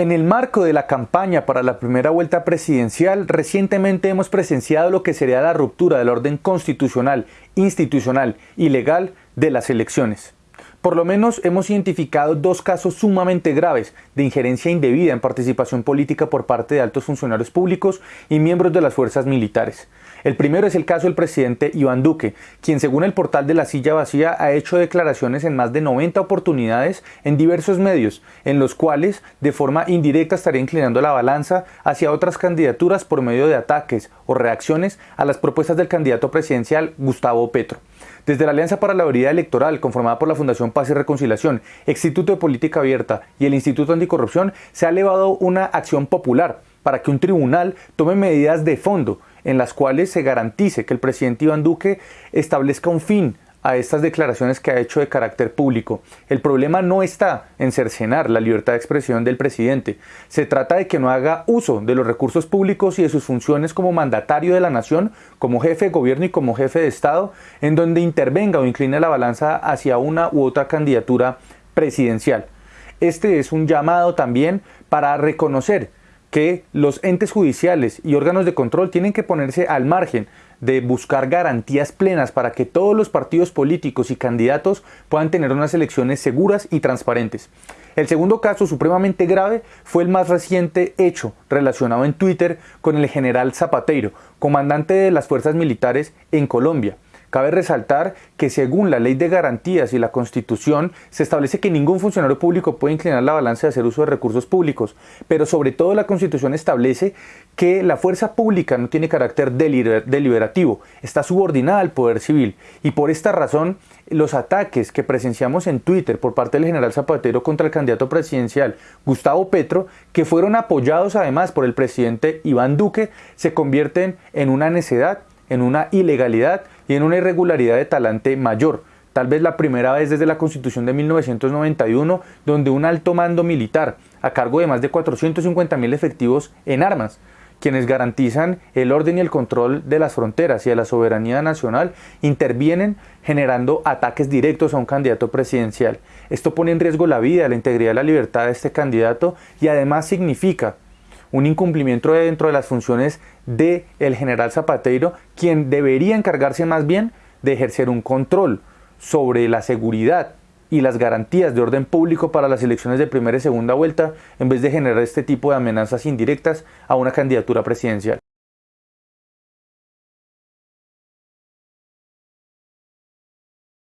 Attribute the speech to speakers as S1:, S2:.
S1: En el marco de la campaña para la primera vuelta presidencial, recientemente hemos presenciado lo que sería la ruptura del orden constitucional, institucional y legal de las elecciones. Por lo menos hemos identificado dos casos sumamente graves de injerencia indebida en participación política por parte de altos funcionarios públicos y miembros de las fuerzas militares. El primero es el caso del presidente Iván Duque, quien según el portal de la silla vacía ha hecho declaraciones en más de 90 oportunidades en diversos medios, en los cuales de forma indirecta estaría inclinando la balanza hacia otras candidaturas por medio de ataques o reacciones a las propuestas del candidato presidencial Gustavo Petro. Desde la Alianza para la Veridad Electoral, conformada por la Fundación Paz y Reconciliación, Instituto de Política Abierta y el Instituto Anticorrupción, se ha elevado una acción popular para que un tribunal tome medidas de fondo en las cuales se garantice que el presidente Iván Duque establezca un fin a estas declaraciones que ha hecho de carácter público. El problema no está en cercenar la libertad de expresión del presidente. Se trata de que no haga uso de los recursos públicos y de sus funciones como mandatario de la nación, como jefe de gobierno y como jefe de Estado, en donde intervenga o incline la balanza hacia una u otra candidatura presidencial. Este es un llamado también para reconocer que los entes judiciales y órganos de control tienen que ponerse al margen de buscar garantías plenas para que todos los partidos políticos y candidatos puedan tener unas elecciones seguras y transparentes. El segundo caso supremamente grave fue el más reciente hecho relacionado en Twitter con el general Zapateiro, comandante de las fuerzas militares en Colombia. Cabe resaltar que según la Ley de Garantías y la Constitución se establece que ningún funcionario público puede inclinar la balanza de hacer uso de recursos públicos, pero sobre todo la Constitución establece que la fuerza pública no tiene carácter deliberativo, está subordinada al poder civil y por esta razón los ataques que presenciamos en Twitter por parte del general Zapatero contra el candidato presidencial Gustavo Petro, que fueron apoyados además por el presidente Iván Duque, se convierten en una necedad en una ilegalidad y una irregularidad de talante mayor. Tal vez la primera vez desde la Constitución de 1991, donde un alto mando militar, a cargo de más de 450 mil efectivos en armas, quienes garantizan el orden y el control de las fronteras y de la soberanía nacional, intervienen generando ataques directos a un candidato presidencial. Esto pone en riesgo la vida, la integridad y la libertad de este candidato y además significa un incumplimiento dentro de las funciones del el general Zapateiro, quien debería encargarse más bien de ejercer un control sobre la seguridad y las garantías de orden público para las elecciones de primera y segunda vuelta, en vez de generar este tipo de amenazas indirectas a una candidatura presidencial.